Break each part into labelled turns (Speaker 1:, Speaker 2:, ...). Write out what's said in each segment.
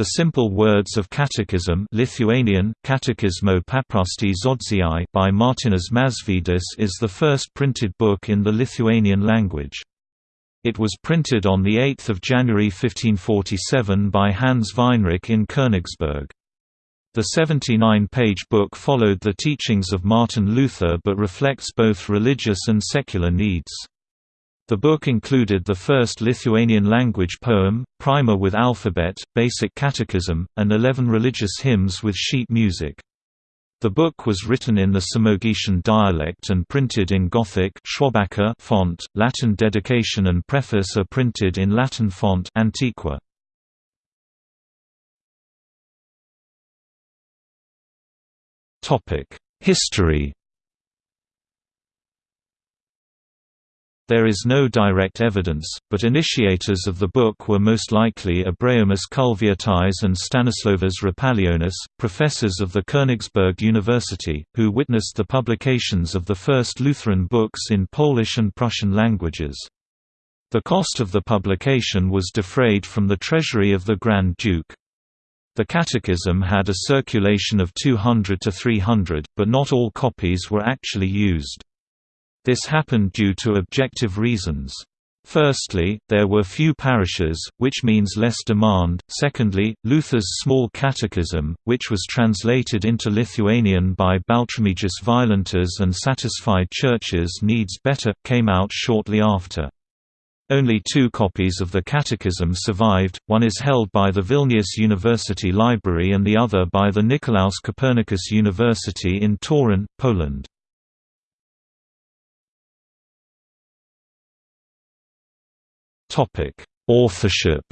Speaker 1: The Simple Words of Catechism Lithuanian, Katekizmo paprasti by Martynas Mažvydas is the first printed book in the Lithuanian language. It was printed on 8 January 1547 by Hans Weinrich in Königsberg. The 79-page book followed the teachings of Martin Luther but reflects both religious and secular needs. The book included the first Lithuanian language poem, primer with alphabet, basic catechism, and eleven religious hymns with sheet music. The book was written in the Samogitian dialect and printed in Gothic font. Latin dedication and preface are printed in Latin font Antiqua. History There is no direct evidence, but initiators of the book were most likely Abraomas Kulvietis and Stanislovas Rapalionis, professors of the Königsberg University, who witnessed the publications of the first Lutheran books in Polish and Prussian languages. The cost of the publication was defrayed from the treasury of the Grand Duke. The Catechism had a circulation of 200 to 300, but not all copies were actually used. This happened due to objective reasons. Firstly, there were few parishes, which means less demand. Secondly, Luther's small catechism, which was translated into Lithuanian by Baltramiejus Violentas and Satisfied Churches Needs Better, came out shortly after. Only two copies of the Catechism survived, one is held by the Vilnius University Library and the other by the Nicolaus Copernicus University in Torun, Poland. Topic: Authorship.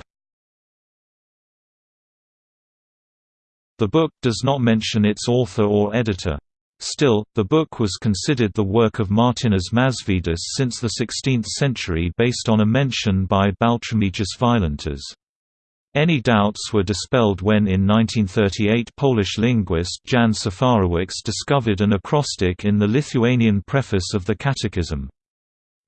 Speaker 1: The book does not mention its author or editor. Still, the book was considered the work of Martynas Mažvydas since the 16th century based on a mention by Baltramiejus Violentas. Any doubts were dispelled when in 1938 Polish linguist Jan Safarewicz discovered an acrostic in the Lithuanian preface of the Catechism.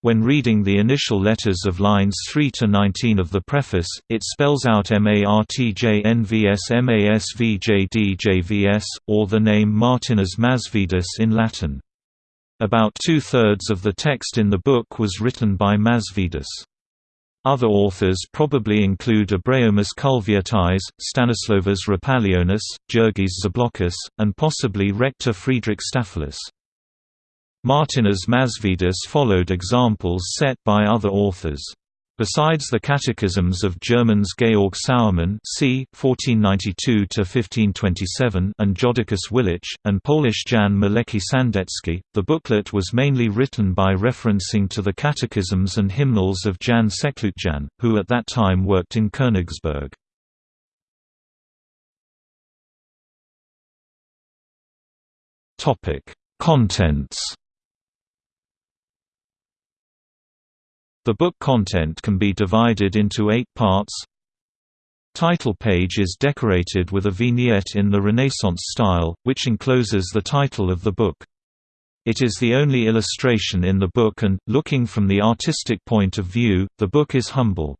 Speaker 1: When reading the initial letters of lines 3 to 19 of the preface, it spells out MARTJNVS or the name Martynas Mažvydas in Latin. About two-thirds of the text in the book was written by Mažvydas. Other authors probably include Abraomas Kulvietis, Stanislovas Rapalionis, Jurgis Zablokas, and possibly Rector Friedrich Staphylus. Martynas Mažvydas followed examples set by other authors. Besides the catechisms of Germans Georg Sauermann c. 1492–1527 and Jodocus Willich, and Polish Jan Malecki Sandecki, the booklet was mainly written by referencing to the catechisms and hymnals of Jan Seklucjan, who at that time worked in Königsberg. Contents The book content can be divided into eight parts. Title page is decorated with a vignette in the Renaissance style, which encloses the title of the book. It is the only illustration in the book and, looking from the artistic point of view, the book is humble.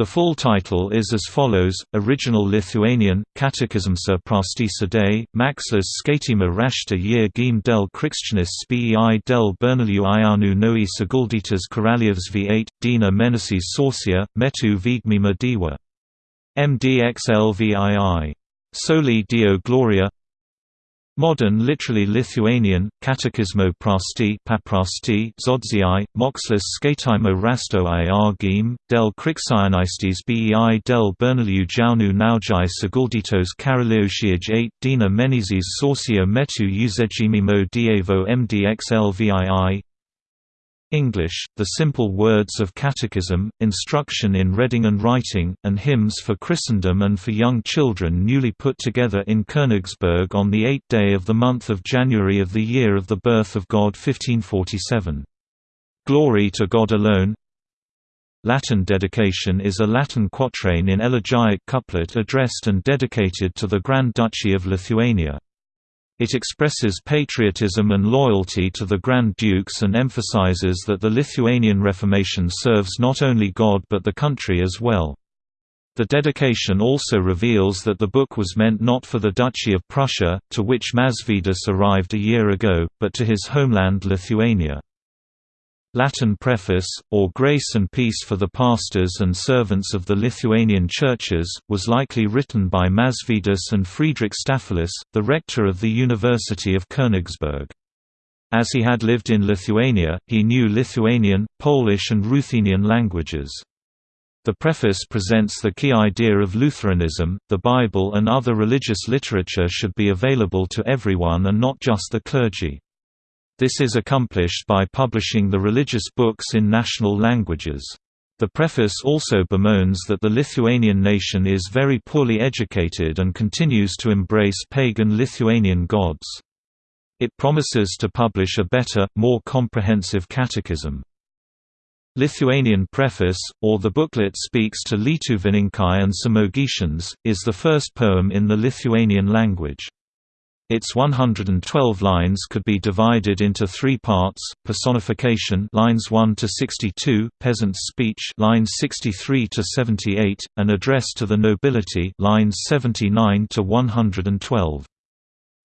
Speaker 1: The full title is as follows, Original Lithuanian, Catechismsa Prostisa Dei, Maxlas Skatima Rashta Year Gim del Krikščionis Spei del Bernaliu Ianu Noi Sagulditas Karalievs V8, Dina menesis Sorcia, Metu Vigmima Diwa. MDXLVII. Soli Dio Gloria Modern literally Lithuanian, Catechismo prasti paprasti žodžiai, mokslas skaitimo rasto argim, del krikščionystes bei del bernaliu jaunu naujai sagulditos karaliausiaj 8 dina menezes sorcia metu uzegimimo dievo mdxlvii English, The Simple Words of Catechism, Instruction in Reading and Writing, and Hymns for Christendom and for Young Children newly put together in Königsberg on the eighth day of the month of January of the year of the birth of God 1547. Glory to God alone Latin dedication is a Latin quatrain in elegiac couplet addressed and dedicated to the Grand Duchy of Lithuania. It expresses patriotism and loyalty to the Grand Dukes and emphasizes that the Lithuanian Reformation serves not only God but the country as well. The dedication also reveals that the book was meant not for the Duchy of Prussia, to which Mažvydas arrived a year ago, but to his homeland Lithuania. Latin preface, or Grace and Peace for the Pastors and Servants of the Lithuanian Churches, was likely written by Mažvydas and Friedrich Staphylus, the rector of the University of Königsberg. As he had lived in Lithuania, he knew Lithuanian, Polish and Ruthenian languages. The preface presents the key idea of Lutheranism, the Bible and other religious literature should be available to everyone and not just the clergy. This is accomplished by publishing the religious books in national languages. The preface also bemoans that the Lithuanian nation is very poorly educated and continues to embrace pagan Lithuanian gods. It promises to publish a better, more comprehensive catechism. Lithuanian Preface, or the booklet speaks to Lietuvininkai and Samogitians, is the first poem in the Lithuanian language. Its 112 lines could be divided into three parts: personification, lines 1 to 62, peasant's speech, lines 63 to 78, and address to the nobility, lines 79 to 112.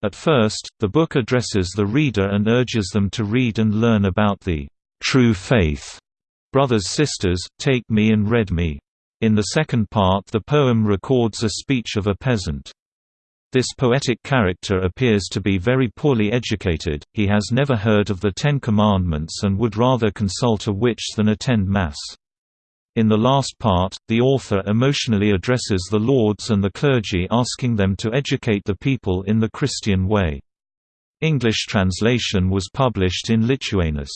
Speaker 1: At first, the book addresses the reader and urges them to read and learn about the true faith Brothers Sisters, Take Me and Read Me. In the second part the poem records a speech of a peasant. This poetic character appears to be very poorly educated, he has never heard of the Ten Commandments and would rather consult a witch than attend Mass. In the last part, the author emotionally addresses the lords and the clergy asking them to educate the people in the Christian way. English translation was published in Lituanus.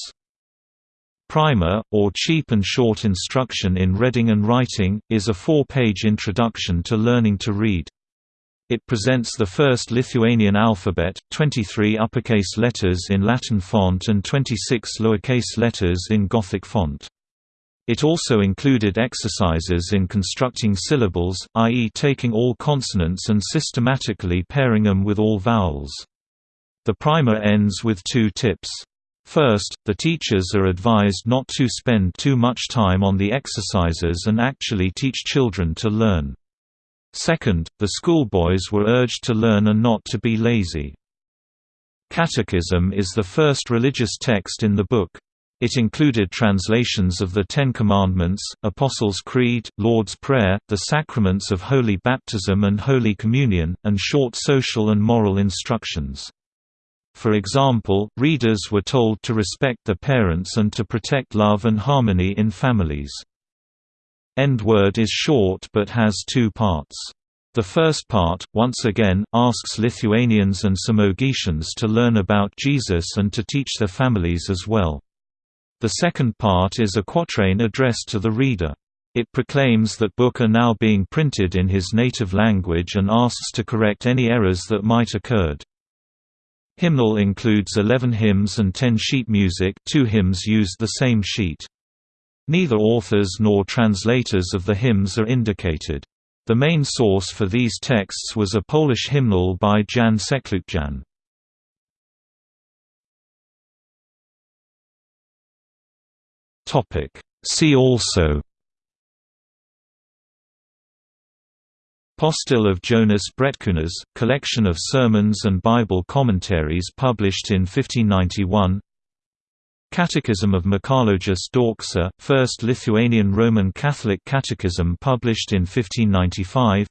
Speaker 1: Primer, or Cheap and Short Instruction in Reading and Writing, is a four-page introduction to learning to read. It presents the first Lithuanian alphabet, 23 uppercase letters in Latin font and 26 lowercase letters in Gothic font. It also included exercises in constructing syllables, i.e. taking all consonants and systematically pairing them with all vowels. The primer ends with two tips. First, the teachers are advised not to spend too much time on the exercises and actually teach children to learn. Second, the schoolboys were urged to learn and not to be lazy. Catechism is the first religious text in the book. It included translations of the Ten Commandments, Apostles' Creed, Lord's Prayer, the sacraments of Holy Baptism and Holy Communion, and short social and moral instructions. For example, readers were told to respect their parents and to protect love and harmony in families. End word is short but has two parts. The first part, once again, asks Lithuanians and Samogitians to learn about Jesus and to teach their families as well. The second part is a quatrain addressed to the reader. It proclaims that book are now being printed in his native language and asks to correct any errors that might occurred. Hymnal includes 11 hymns and 10 sheet music two hymns used the same sheet. Neither authors nor translators of the hymns are indicated. The main source for these texts was a Polish hymnal by Jan Seklucjan. See also Postil of Jonas Bretkunas, collection of sermons and Bible commentaries published in 1591 Catechism of Mikalojus Daukša, first Lithuanian Roman Catholic catechism published in 1595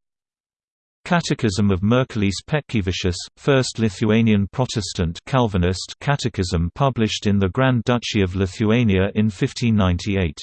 Speaker 1: Catechism of Merkelis Petkevičius, first Lithuanian Protestant Calvinist catechism published in the Grand Duchy of Lithuania in 1598